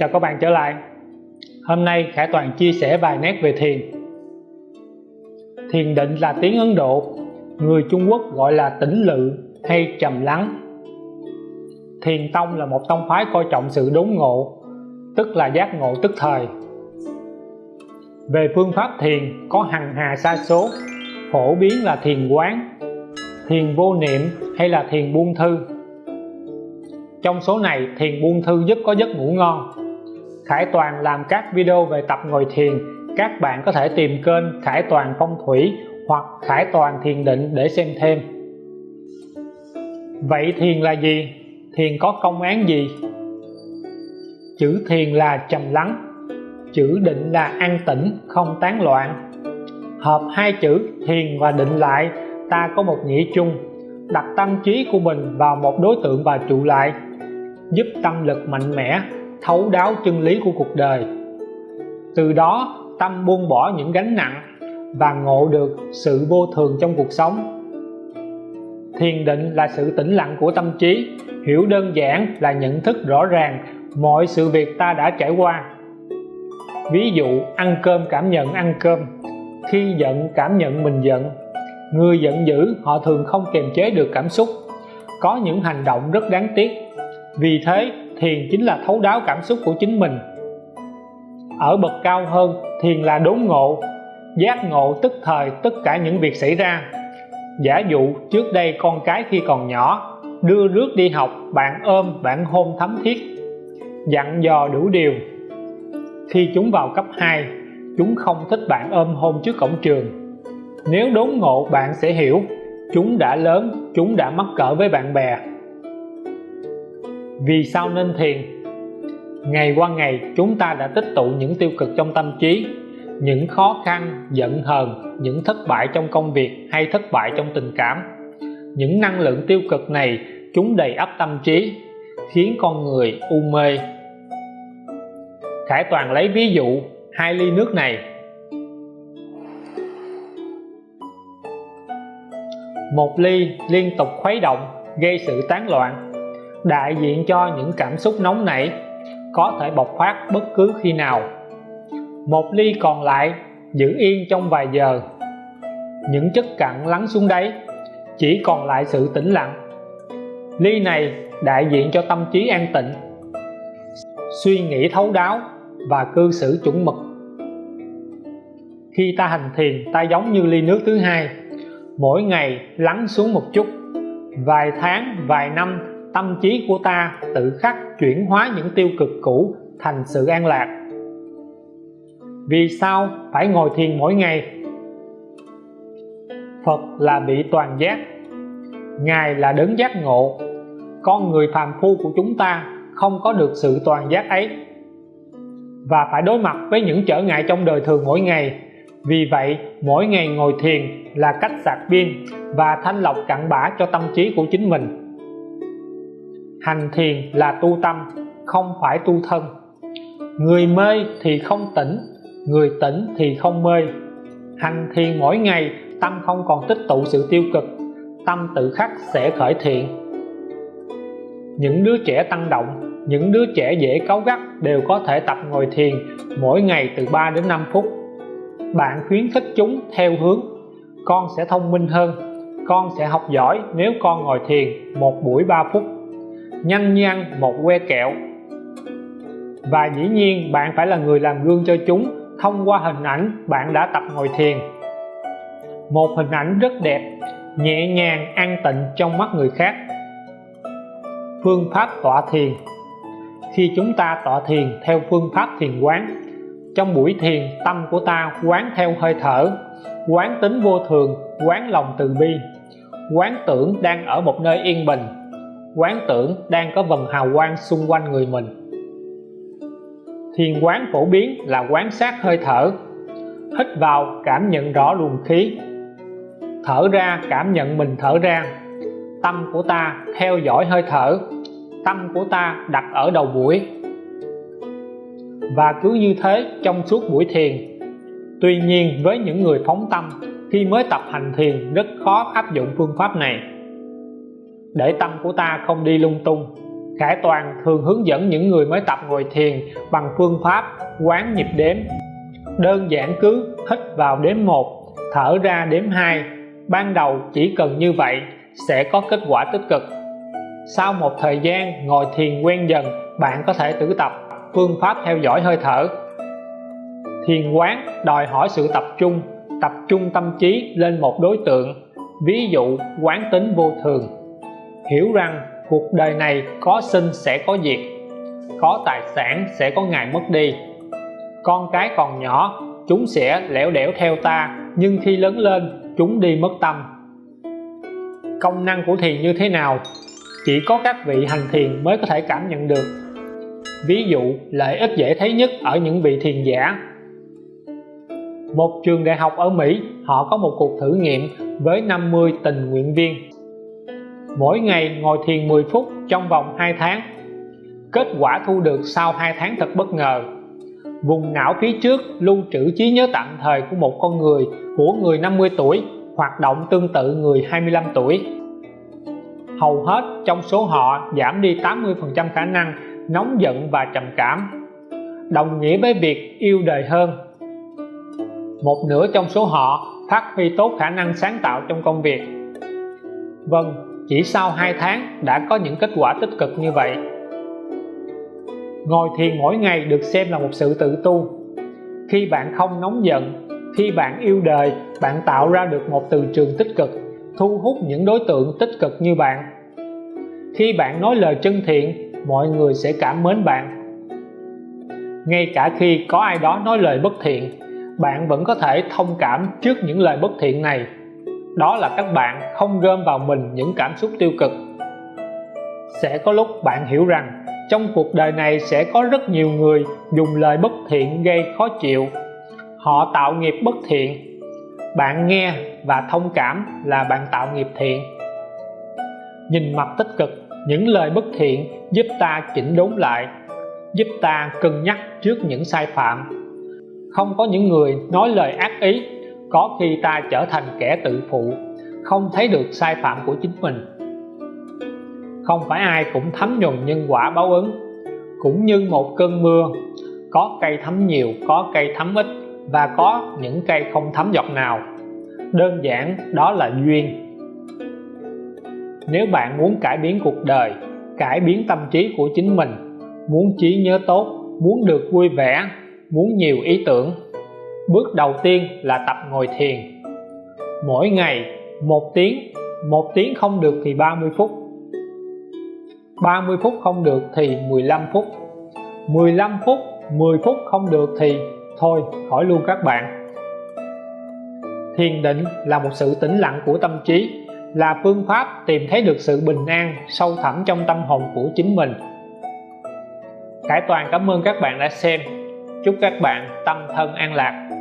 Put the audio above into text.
Chào các bạn trở lại. Hôm nay, Khải Toàn chia sẻ vài nét về thiền. Thiền định là tiếng Ấn Độ, Người Trung Quốc gọi là tĩnh lự hay trầm lắng. Thiền tông là một tông phái coi trọng sự đốn ngộ, Tức là giác ngộ tức thời. Về phương pháp thiền, có hằng hà sa số, Phổ biến là thiền quán, Thiền vô niệm hay là thiền buông thư. Trong số này, thiền buông thư giúp có giấc ngủ ngon. Khải Toàn làm các video về tập ngồi thiền. Các bạn có thể tìm kênh Khải Toàn Phong Thủy hoặc Khải Toàn Thiền Định để xem thêm. Vậy thiền là gì? Thiền có công án gì? Chữ thiền là trầm lắng. Chữ định là an tĩnh, không tán loạn. Hợp hai chữ thiền và định lại ta có một nghĩa chung. Đặt tâm trí của mình vào một đối tượng và trụ lại giúp tâm lực mạnh mẽ thấu đáo chân lý của cuộc đời. Từ đó, tâm buông bỏ những gánh nặng và ngộ được sự vô thường trong cuộc sống. Thiền định là sự tĩnh lặng của tâm trí, hiểu đơn giản là nhận thức rõ ràng mọi sự việc ta đã trải qua. Ví dụ, ăn cơm cảm nhận ăn cơm. Khi giận, cảm nhận mình giận. Người giận dữ, họ thường không kiềm chế được cảm xúc. Có những hành động rất đáng tiếc. Vì thế thiền chính là thấu đáo cảm xúc của chính mình. Ở bậc cao hơn, thiền là đốn ngộ, giác ngộ tức thời tất cả những việc xảy ra. Giả dụ, trước đây con cái khi còn nhỏ, đưa rước đi học, bạn ôm, bạn hôn thấm thiết, dặn dò đủ điều. Khi chúng vào cấp 2 chúng không thích bạn ôm hôn trước cổng trường. Nếu đốn ngộ, bạn sẽ hiểu, chúng đã lớn, chúng đã mắc cỡ với bạn bè vì sao nên thiền? Ngày qua ngày, chúng ta đã tích tụ những tiêu cực trong tâm trí, những khó khăn, giận hờn, những thất bại trong công việc hay thất bại trong tình cảm. Những năng lượng tiêu cực này, chúng đầy ắp tâm trí, khiến con người u mê. Khải Toàn lấy ví dụ hai ly nước này. Một ly liên tục khuấy động, gây sự tán loạn đại diện cho những cảm xúc nóng nảy, có thể bộc phát bất cứ khi nào. Một ly còn lại giữ yên trong vài giờ. Những chất cặn lắng xuống đáy, chỉ còn lại sự tĩnh lặng. Ly này đại diện cho tâm trí an tịnh, suy nghĩ thấu đáo và cư xử chuẩn mực. Khi ta hành thiền, ta giống như ly nước thứ hai, mỗi ngày lắng xuống một chút, vài tháng, vài năm tâm trí của ta tự khắc chuyển hóa những tiêu cực cũ thành sự an lạc. Vì sao phải ngồi thiền mỗi ngày? Phật là bị toàn giác. Ngài là đấng giác ngộ. Con người phàm phu của chúng ta không có được sự toàn giác ấy. Và phải đối mặt với những trở ngại trong đời thường mỗi ngày. Vì vậy, mỗi ngày ngồi thiền là cách sạc pin và thanh lọc cặn bã cho tâm trí của chính mình hành thiền là tu tâm, không phải tu thân. Người mê thì không tỉnh, người tỉnh thì không mê. Hành thiền mỗi ngày, tâm không còn tích tụ sự tiêu cực, tâm tự khắc sẽ khởi thiện. Những đứa trẻ tăng động, những đứa trẻ dễ cáu gắt đều có thể tập ngồi thiền mỗi ngày từ 3 đến 5 phút. Bạn khuyến khích chúng theo hướng, con sẽ thông minh hơn, con sẽ học giỏi nếu con ngồi thiền một buổi 3 phút nhanh như ăn một que kẹo. Và dĩ nhiên, bạn phải là người làm gương cho chúng. Thông qua hình ảnh, bạn đã tập ngồi thiền. Một hình ảnh rất đẹp, nhẹ nhàng, an tịnh trong mắt người khác. Phương pháp tọa thiền. Khi chúng ta tọa thiền theo phương pháp thiền quán, trong buổi thiền, tâm của ta quán theo hơi thở, quán tính vô thường, quán lòng từ bi, quán tưởng đang ở một nơi yên bình quán tưởng đang có vần hào quang xung quanh người mình. Thiền quán phổ biến là quán sát hơi thở, hít vào cảm nhận rõ luồng khí, thở ra cảm nhận mình thở ra. Tâm của ta theo dõi hơi thở, tâm của ta đặt ở đầu buổi. Và cứ như thế trong suốt buổi thiền. Tuy nhiên với những người phóng tâm, khi mới tập hành thiền rất khó áp dụng phương pháp này để tâm của ta không đi lung tung. Khải Toàn thường hướng dẫn những người mới tập ngồi thiền bằng phương pháp quán nhịp đếm. Đơn giản cứ hít vào đếm 1 thở ra đếm 2 ban đầu chỉ cần như vậy sẽ có kết quả tích cực. Sau một thời gian ngồi thiền quen dần, bạn có thể tự tập phương pháp theo dõi hơi thở. Thiền quán đòi hỏi sự tập trung tập trung tâm trí lên một đối tượng, ví dụ quán tính vô thường hiểu rằng cuộc đời này có sinh sẽ có diệt, có tài sản sẽ có ngày mất đi. Con cái còn nhỏ, chúng sẽ lẻo đẻo theo ta, nhưng khi lớn lên, chúng đi mất tâm. Công năng của thiền như thế nào? Chỉ có các vị hành thiền mới có thể cảm nhận được. Ví dụ, lợi ích dễ thấy nhất ở những vị thiền giả. Một trường đại học ở Mỹ, họ có một cuộc thử nghiệm với 50 tình nguyện viên mỗi ngày ngồi thiền 10 phút trong vòng 2 tháng. Kết quả thu được sau 2 tháng thật bất ngờ. Vùng não phía trước lưu trữ trí nhớ tạm thời của một con người, của người 50 tuổi, hoạt động tương tự người 25 tuổi. Hầu hết trong số họ giảm đi 80% khả năng nóng giận và trầm cảm. Đồng nghĩa với việc yêu đời hơn. Một nửa trong số họ phát huy tốt khả năng sáng tạo trong công việc. Vâng chỉ sau 2 tháng đã có những kết quả tích cực như vậy. Ngồi thiền mỗi ngày được xem là một sự tự tu. Khi bạn không nóng giận, khi bạn yêu đời, bạn tạo ra được một từ trường tích cực, thu hút những đối tượng tích cực như bạn. Khi bạn nói lời chân thiện, mọi người sẽ cảm mến bạn. Ngay cả khi có ai đó nói lời bất thiện, bạn vẫn có thể thông cảm trước những lời bất thiện này đó là các bạn không gom vào mình những cảm xúc tiêu cực. Sẽ có lúc bạn hiểu rằng trong cuộc đời này sẽ có rất nhiều người dùng lời bất thiện gây khó chịu. Họ tạo nghiệp bất thiện. Bạn nghe và thông cảm là bạn tạo nghiệp thiện. Nhìn mặt tích cực, những lời bất thiện giúp ta chỉnh đốn lại, giúp ta cân nhắc trước những sai phạm. Không có những người nói lời ác ý có khi ta trở thành kẻ tự phụ, không thấy được sai phạm của chính mình. Không phải ai cũng thấm nhuần nhân quả báo ứng, cũng như một cơn mưa, có cây thấm nhiều, có cây thấm ít, và có những cây không thấm giọt nào. Đơn giản, đó là duyên. Nếu bạn muốn cải biến cuộc đời, cải biến tâm trí của chính mình, muốn trí nhớ tốt, muốn được vui vẻ, muốn nhiều ý tưởng bước đầu tiên là tập ngồi thiền. Mỗi ngày, một tiếng một tiếng không được thì 30 phút. 30 phút không được thì 15 phút. 15 phút 10 phút không được thì, thôi khỏi luôn các bạn. Thiền định là một sự tĩnh lặng của tâm trí, là phương pháp tìm thấy được sự bình an sâu thẳm trong tâm hồn của chính mình. Cải Toàn cảm ơn các bạn đã xem. Chúc các bạn tâm thân an lạc.